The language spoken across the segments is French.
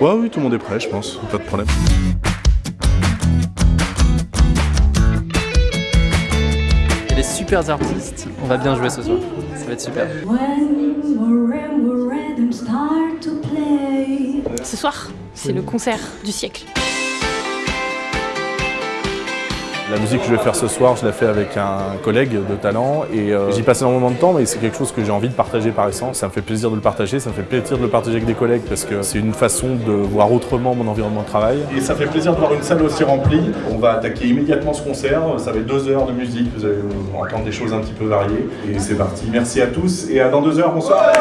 Ouais, oui, tout le monde est prêt, je pense, pas de problème. Il y a des super artistes, on va bien jouer ce soir, ça va être super. Ce soir, c'est le concert du siècle. La musique que je vais faire ce soir, je l'ai fait avec un collègue de talent et euh, j'y passe énormément de temps mais c'est quelque chose que j'ai envie de partager par essence. Ça me fait plaisir de le partager, ça me fait plaisir de le partager avec des collègues parce que c'est une façon de voir autrement mon environnement de travail. Et ça fait plaisir de voir une salle aussi remplie. On va attaquer immédiatement ce concert, ça être deux heures de musique, vous allez entendre des choses un petit peu variées. Et c'est parti, merci à tous et à dans deux heures, bonsoir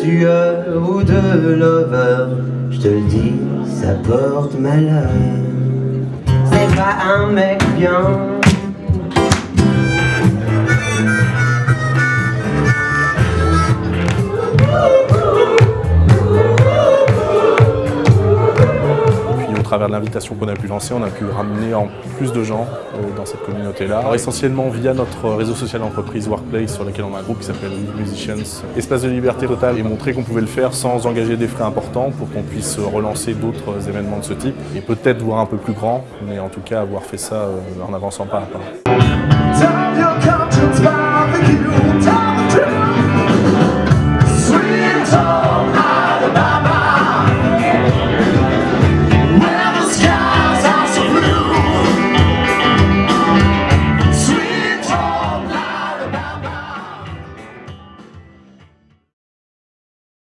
tueur ou de lover, je te le dis, ça porte malheur. C'est pas un mec bien Travers l'invitation qu'on a pu lancer, on a pu ramener en plus de gens euh, dans cette communauté-là. Essentiellement via notre réseau social d'entreprise Workplace sur lequel on a un groupe qui s'appelle Musicians. Espace de liberté totale et montrer qu'on pouvait le faire sans engager des frais importants pour qu'on puisse relancer d'autres événements de ce type et peut-être voir un peu plus grand, mais en tout cas avoir fait ça euh, en avançant pas à pas.